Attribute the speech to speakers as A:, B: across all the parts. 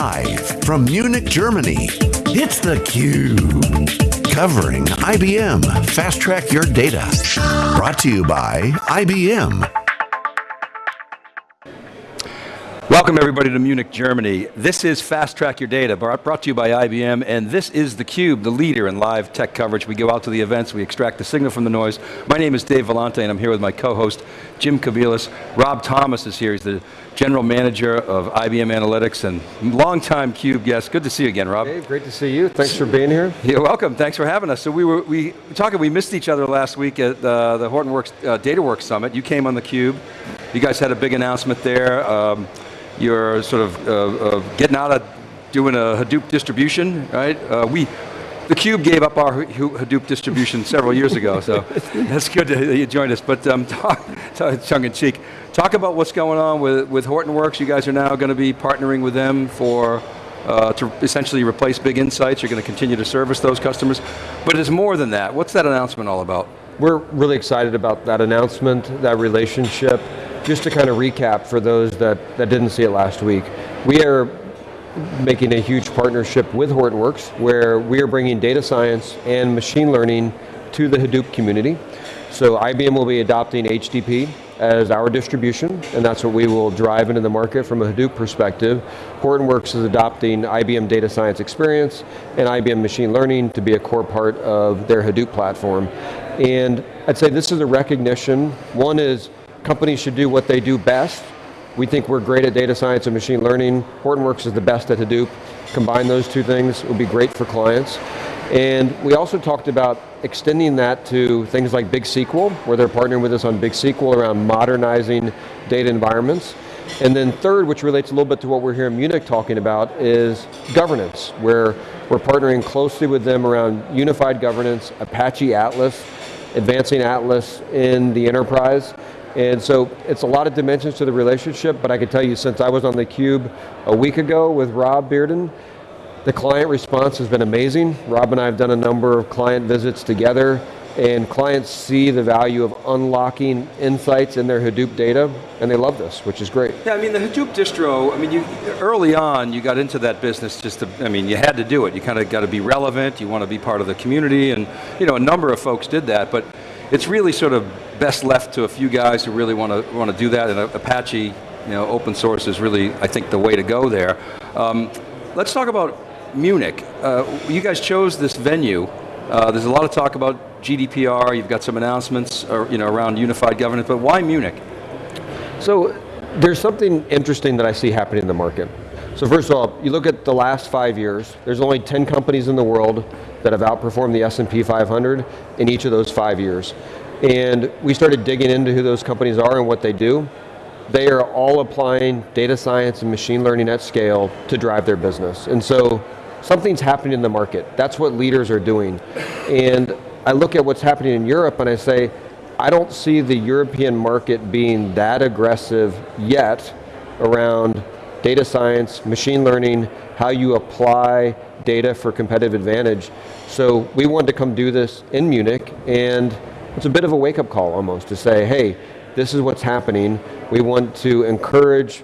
A: Live from Munich, Germany, it's theCUBE. Covering IBM Fast Track Your Data. Brought to you by IBM.
B: Welcome everybody to Munich, Germany. This is Fast Track Your Data, brought to you by IBM, and this is theCUBE, the leader in live tech coverage. We go out to the events, we extract the signal from the noise. My name is Dave Vellante, and I'm here with my co-host, Jim Kobielus. Rob Thomas is here, he's the General Manager of IBM Analytics and longtime CUBE guest. Good to see you again, Rob.
C: Dave, great to see you. Thanks for being here.
B: You're welcome, thanks for having us. So we were we talking, we missed each other last week at uh, the Hortonworks uh, DataWorks Summit. You came on the Cube. You guys had a big announcement there. Um, you're sort of uh, uh, getting out of doing a Hadoop distribution, right? Uh, we, the Cube gave up our Hadoop distribution several years ago, so that's good that you joined us. But um, talk, tongue in cheek, talk about what's going on with, with Hortonworks. You guys are now going to be partnering with them for uh, to essentially replace Big Insights. You're going to continue to service those customers. But it's more than that. What's that announcement all about?
C: We're really excited about that announcement, that relationship. Just to kind of recap for those that, that didn't see it last week, we are making a huge partnership with Hortonworks where we are bringing data science and machine learning to the Hadoop community. So IBM will be adopting HDP as our distribution, and that's what we will drive into the market from a Hadoop perspective. Hortonworks is adopting IBM Data Science Experience and IBM Machine Learning to be a core part of their Hadoop platform. And I'd say this is a recognition. One is companies should do what they do best. We think we're great at data science and machine learning. Hortonworks is the best at Hadoop. Combine those two things, it would be great for clients. And we also talked about extending that to things like Big SQL, where they're partnering with us on Big SQL around modernizing data environments. And then third, which relates a little bit to what we're here in Munich talking about, is governance, where we're partnering closely with them around unified governance, Apache Atlas, advancing Atlas in the enterprise, and so it's a lot of dimensions to the relationship, but I can tell you since I was on the Cube a week ago with Rob Bearden, the client response has been amazing. Rob and I have done a number of client visits together, and clients see the value of unlocking insights in their Hadoop data, and they love this, which is great.
B: Yeah, I mean the Hadoop distro, I mean you, early on you got into that business just to, I mean you had to do it. You kind of got to be relevant, you want to be part of the community, and you know, a number of folks did that, but it's really sort of best left to a few guys who really want to want to do that, and Apache, you know, open source is really, I think, the way to go there. Um, let's talk about Munich. Uh, you guys chose this venue. Uh, there's a lot of talk about GDPR, you've got some announcements or, uh, you know, around unified governance, but why Munich?
C: So, there's something interesting that I see happening in the market. So first of all, you look at the last five years, there's only 10 companies in the world that have outperformed the S&P 500 in each of those five years. And we started digging into who those companies are and what they do. They are all applying data science and machine learning at scale to drive their business. And so something's happening in the market. That's what leaders are doing. And I look at what's happening in Europe and I say, I don't see the European market being that aggressive yet around data science, machine learning, how you apply data for competitive advantage. So we wanted to come do this in Munich and it's a bit of a wake up call almost to say, hey, this is what's happening. We want to encourage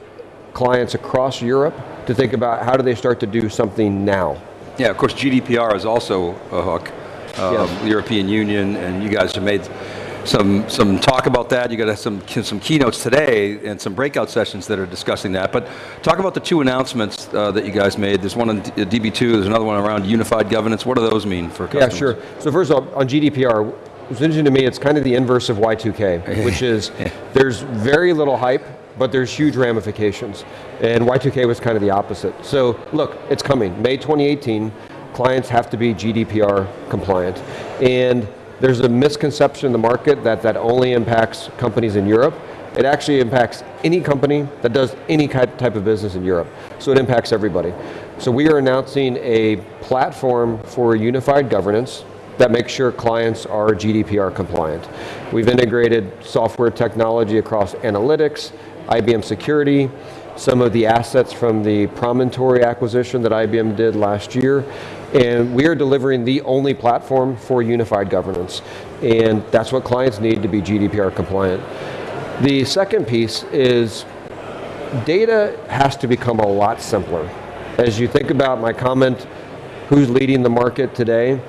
C: clients across Europe to think about how do they start to do something now.
B: Yeah, of course GDPR is also a hook. Um, yes. The European Union and you guys have made some some talk about that. You got some some keynotes today and some breakout sessions that are discussing that. But talk about the two announcements uh, that you guys made. There's one on DB2. There's another one around unified governance. What do those mean for customers?
C: Yeah, sure. So first of all, on GDPR, it's interesting to me. It's kind of the inverse of Y2K, which is there's very little hype, but there's huge ramifications. And Y2K was kind of the opposite. So look, it's coming. May 2018, clients have to be GDPR compliant. And there's a misconception in the market that that only impacts companies in Europe. It actually impacts any company that does any type of business in Europe. So it impacts everybody. So we are announcing a platform for unified governance that makes sure clients are GDPR compliant. We've integrated software technology across analytics, IBM security, some of the assets from the Promontory acquisition that IBM did last year, and we are delivering the only platform for unified governance. And that's what clients need to be GDPR compliant. The second piece is data has to become a lot simpler. As you think about my comment, who's leading the market today,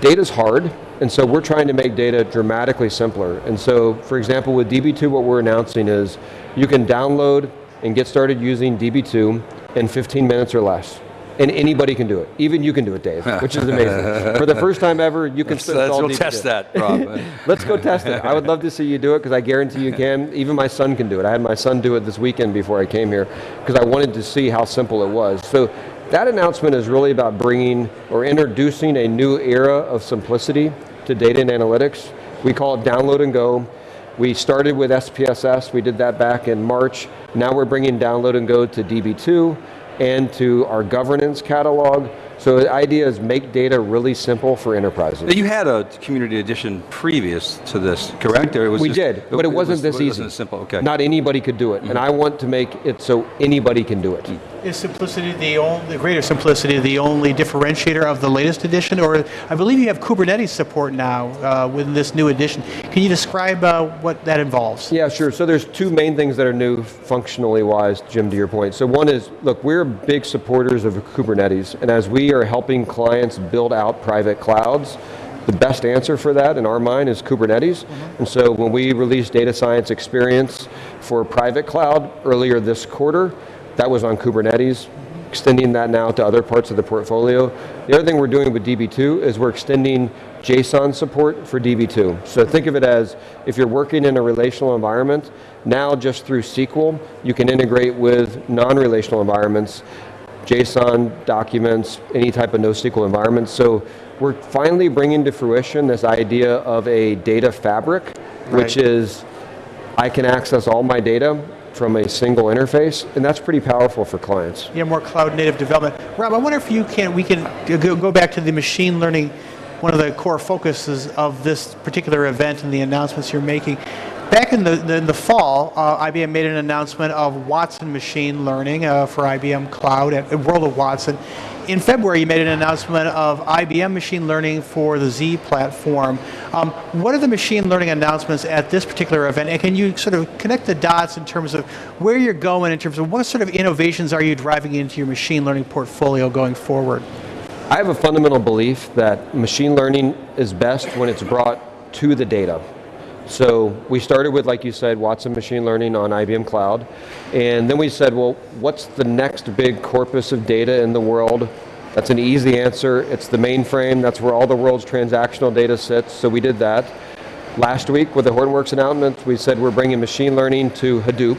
C: data's hard, and so we're trying to make data dramatically simpler. And so, for example, with DB2, what we're announcing is you can download and get started using DB2 in 15 minutes or less. And anybody can do it. Even you can do it, Dave, which is amazing. For the first time ever, you can
B: let's, let's
C: all
B: go
C: DB2.
B: test that, Rob.
C: Let's go test it. I would love to see you do it because I guarantee you can. Even my son can do it. I had my son do it this weekend before I came here because I wanted to see how simple it was. So that announcement is really about bringing or introducing a new era of simplicity to data and analytics. We call it download and go. We started with SPSS, we did that back in March. Now we're bringing download and go to DB2 and to our governance catalog. So the idea is make data really simple for enterprises.
B: You had a community edition previous to this, correct? Or it was
C: We
B: just-
C: did, but it wasn't
B: was-
C: this
B: It
C: easy.
B: wasn't simple, okay.
C: Not anybody could do it, and mm-hmm. I want to make it so anybody can do it. Mm.
D: Is simplicity the only, the greater simplicity the only differentiator of the latest edition? Or I believe you have Kubernetes support now uh, with this new edition. Can you describe uh, what that involves?
C: Yeah, sure. So there's two main things that are new functionally wise, Jim, to your point. So one is, look, we're big supporters of Kubernetes, and as we are helping clients build out private clouds, the best answer for that in our mind is Kubernetes. And so when we released Data Science Experience for private cloud earlier this quarter, that was on Kubernetes, extending that now to other parts of the portfolio. The other thing we're doing with DB2 is we're extending JSON support for DB2. So think of it as if you're working in a relational environment, now just through SQL, you can integrate with non-relational environments, JSON documents, any type of NoSQL environment. So we're finally bringing to fruition this idea of a data fabric, which is I can access all my data from a single interface, and that's pretty powerful for clients.
D: Yeah, more cloud native development. Rob, I wonder if you can, we can go, back to the machine learning, one of the core focuses of this particular event and the announcements you're making. Back in the, in the fall, uh, IBM made an announcement of Watson machine learning uh, for IBM Cloud at at World of Watson. In February, you made an announcement of IBM machine learning for the Z platform. Um, what are the machine learning announcements at this particular event? And can you sort of connect the dots in terms of where you're going, in terms of what sort of innovations are you driving into your machine learning portfolio going forward?
C: I have a fundamental belief that machine learning is best when it's brought to the data. So we started with, like you said, Watson Machine Learning on IBM Cloud. And then we said, well, what's the next big corpus of data in the world? That's an easy answer. It's the mainframe. That's where all the world's transactional data sits. So we did that. Last week with the Hortonworks announcement, we said we're bringing machine learning to Hadoop.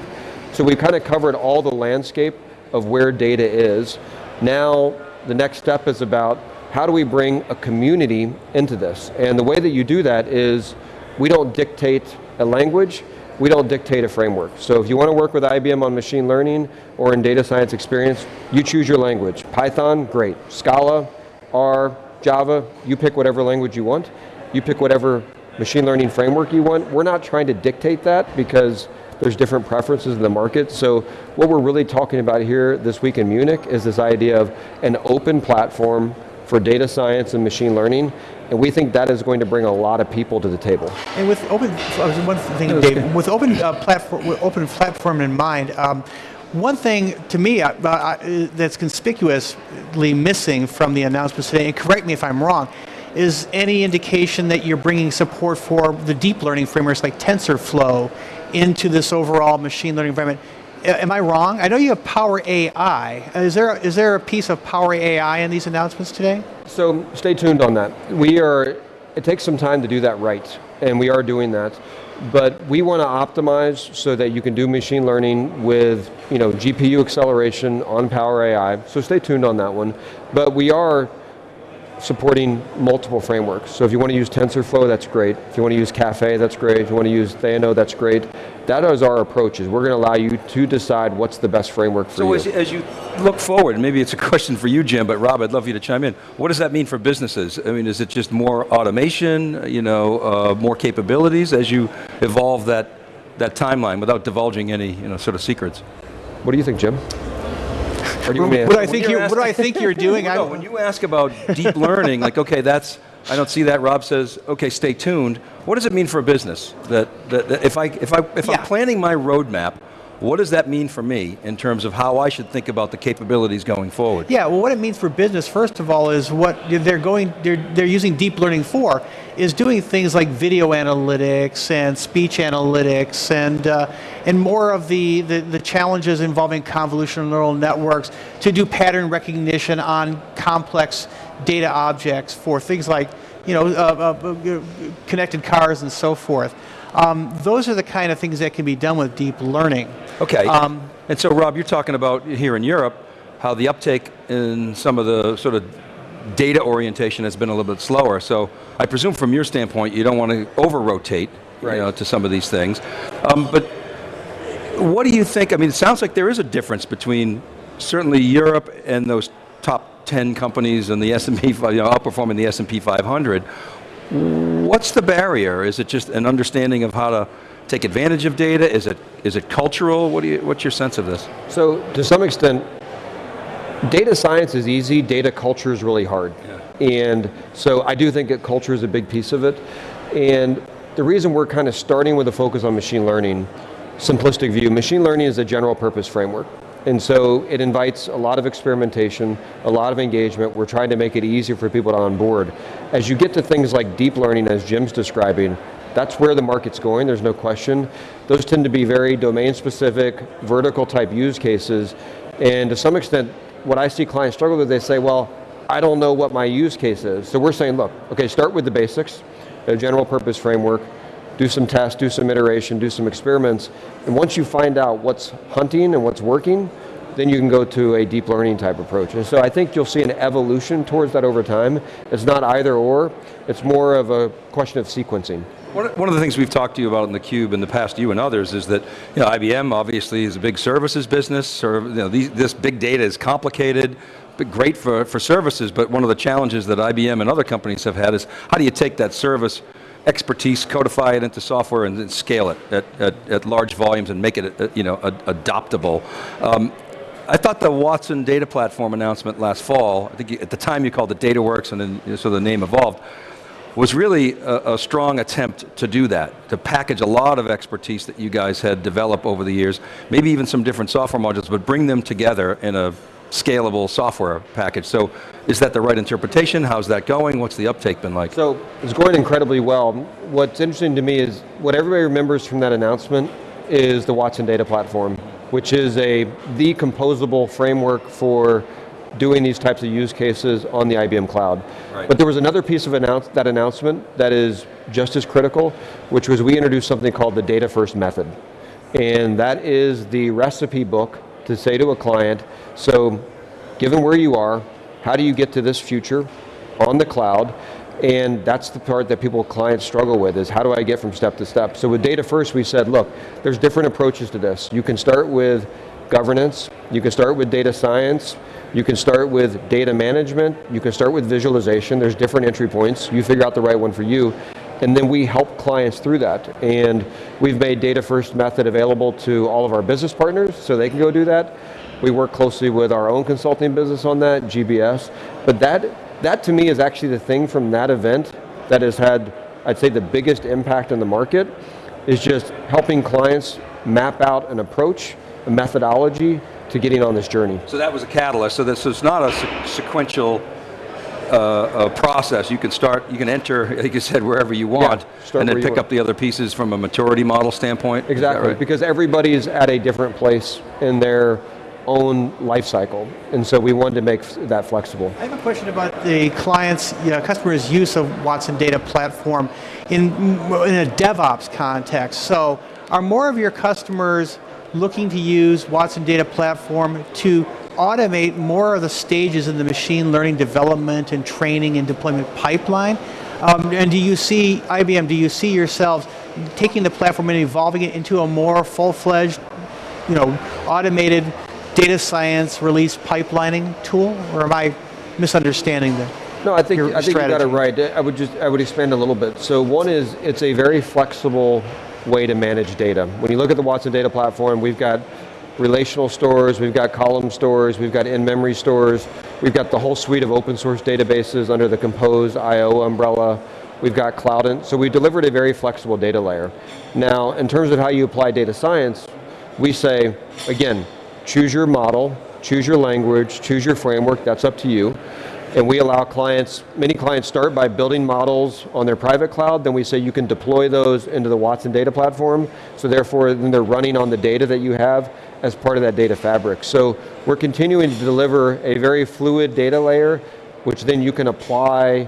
C: So we kind of covered all the landscape of where data is. Now the next step is about how do we bring a community into this? And the way that you do that is we don't dictate a language, we don't dictate a framework. So if you want to work with IBM on machine learning or in data science experience, you choose your language. Python, great. Scala, R, Java, you pick whatever language you want. You pick whatever machine learning framework you want. We're not trying to dictate that because there's different preferences in the market. So what we're really talking about here this week in Munich is this idea of an open platform for data science and machine learning. And we think that is going to bring a lot of people to the table.
D: And with open, one thing, Dave, with open uh, platform, with open platform in mind, um, one thing to me uh, uh, that's conspicuously missing from the announcements today, and correct me if I'm wrong, is any indication that you're bringing support for the deep learning frameworks like TensorFlow into this overall machine learning environment. A- Am I wrong? I know you have Power AI. Is there is there a piece of Power AI in these announcements today?
C: So stay tuned on that. We are, it takes some time to do that right, and we are doing that. But we want to optimize so that you can do machine learning with you know, GPU acceleration on Power AI. So stay tuned on that one. But we are supporting multiple frameworks. So if you want to use TensorFlow, that's great. If you want to use Caffe, that's great. If you want to use Theano, that's great. That is our approach, is we're going to allow you to decide what's the best framework for
B: So
C: you.
B: as, as you look forward, and maybe it's a question for you, Jim, but Rob, I'd love you to chime in. What does that mean for businesses? I mean, is it just more automation, you know, uh, more capabilities as you evolve that, that timeline without divulging any, you know, sort of secrets?
C: what do you think, Jim? You want me to
D: What do I think you
B: you're
D: what I think you're doing?
B: no,
D: I-
B: when you ask about deep learning, like, okay, that's, I don't see that. Rob says, okay, stay tuned. What does it mean for a business? That, that, that if, I, if, I, if
D: Yeah.
B: I'm planning my roadmap what does that mean for me in terms of how I should think about the capabilities going forward?
D: Yeah, well what it means for business, first of all, is what they're going, they're, they're using deep learning for, is doing things like video analytics and speech analytics and, uh, and more of the, the, the challenges involving convolutional neural networks to do pattern recognition on complex data objects for things like you know, uh, uh, connected cars and so forth. Um, those are the kind of things that can be done with deep learning.
B: Okay,
D: Um,
B: and so Rob, you're talking about here in Europe, how the uptake in some of the sort of data orientation has been a little bit slower. So I presume from your standpoint, you don't want to over-rotate
C: Right.
B: you know, to some of these things. Um, but what do you think, I mean, it sounds like there is a difference between certainly Europe and those top 10 companies in the S&P, you know, outperforming the S&P 500. What's the barrier? Is it just an understanding of how to take advantage of data? Is it, is it cultural? What do you, what's your sense of this?
C: So to some extent, data science is easy, data culture is really hard. And so I do think that culture is a big piece of it. And the reason we're kind of starting with a focus on machine learning, simplistic view, machine learning is a general purpose framework. And so it invites a lot of experimentation, a lot of engagement. We're trying to make it easier for people to onboard. As you get to things like deep learning, as Jim's describing, that's where the market's going, there's no question. Those tend to be very domain specific, vertical type use cases. And to some extent, what I see clients struggle with, they say, well, I don't know what my use case is. So we're saying, look, okay, start with the basics, a general purpose framework, do some tests, do some iteration, do some experiments, and once you find out what's hunting and what's working, then you can go to a deep learning type approach. And so I think you'll see an evolution towards that over time. It's not either or, it's more of a question of sequencing.
B: One of the things we've talked to you about in the Cube in the past, you and others, is that you know, IBM obviously is a big services business, or you know, these, this big data is complicated, but great for, for services, but one of the challenges that IBM and other companies have had is how do you take that service expertise, codify it into software and then scale it at, at, at large volumes and make it uh, you know, ad- adoptable. Um, I thought the Watson data platform announcement last fall, I think you- at the time you called it DataWorks and then you know, so the name evolved, was really a, a strong attempt to do that, to package a lot of expertise that you guys had developed over the years, maybe even some different software modules, but bring them together in a scalable software package. So is that the right interpretation? How's that going? What's the uptake been like?
C: So it's going incredibly well. What's interesting to me is what everybody remembers from that announcement is the Watson Data Platform, which is a the composable framework for doing these types of use cases on the IBM cloud.
B: Right.
C: But there was another piece of announce, that announcement that is just as critical, which was we introduced something called the data first method. And that is the recipe book to say to a client, so given where you are, how do you get to this future on the cloud? And that's the part that people, clients struggle with is how do I get from step to step? So with data first, we said, look, there's different approaches to this. You can start with governance, you can start with data science, you can start with data management, you can start with visualization, there's different entry points, you figure out the right one for you, and then we help clients through that. And we've made data first method available to all of our business partners so they can go do that. We work closely with our own consulting business on that, GBS. But that, that to me is actually the thing from that event that has had, I'd say the biggest impact on the market, is just helping clients map out an approach, a methodology to getting on this journey.
B: So that was a catalyst, so this is not a sequential uh, process. You can start, you can enter, like you said, wherever you want,
C: start
B: and then pick up the other pieces from a maturity model standpoint?
C: Exactly,
B: right?
C: because everybody's at a different place in their own life cycle. And so we wanted to make that flexible.
D: I have a question about the client's, you know, customer's use of Watson Data Platform in, in a DevOps context. So are more of your customers looking to use Watson Data Platform to automate more of the stages in the machine learning development and training and deployment pipeline? Um, and do you see, IBM, do you see yourselves taking the platform and evolving it into a more full-fledged you know, automated data science release pipelining tool, or am I misunderstanding the?
C: No, I think, I think you got it right. I would just, I would expand a little bit. So one is, it's a very flexible way to manage data. When you look at the Watson Data Platform, we've got relational stores, we've got column stores, we've got in-memory stores, we've got the whole suite of open source databases under the Compose IO umbrella, we've got cloud, and so we delivered a very flexible data layer. Now, in terms of how you apply data science, we say, again, choose your model, choose your language, choose your framework, that's up to you. And we allow clients, many clients start by building models on their private cloud, then we say you can deploy those into the Watson data platform, so therefore then they're running on the data that you have as part of that data fabric. So we're continuing to deliver a very fluid data layer, which then you can apply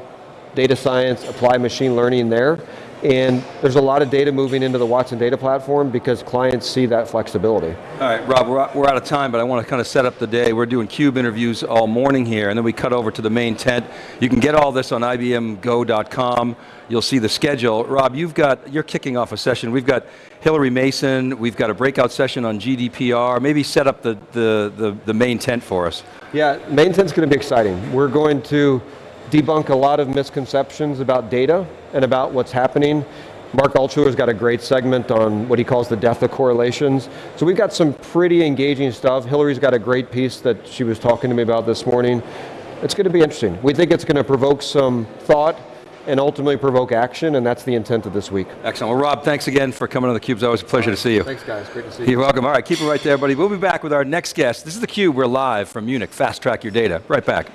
C: data science, apply machine learning there. And there's a lot of data moving into the Watson data platform because clients see that flexibility.
B: All right, Rob, we're out, we're out of time, but I want to kind of set up the day. We're doing CUBE interviews all morning here, and then we cut over to the main tent. You can get all this on ibmgo.com. You'll see the schedule. Rob, you've got, you're kicking off a session. We've got Hilary Mason, we've got a breakout session on GDPR. Maybe set up the, the, the, the main tent for us.
C: Yeah, main tent's going to be exciting. We're going to debunk a lot of misconceptions about data and about what's happening. Marc Altshuller's got a great segment on what he calls the death of correlations. So we've got some pretty engaging stuff. Hilary's got a great piece that she was talking to me about this morning. It's going to be interesting. We think it's going to provoke some thought and ultimately provoke action, and that's the intent of this week.
B: Excellent. Well, Rob, thanks again for coming on theCUBE. It's always a pleasure to see you.
C: Thanks guys, great to see you.
B: You're welcome. All right, keep it right there, buddy. We'll be back with our next guest. This is theCUBE. We're live from Munich. Fast track your data. Right back.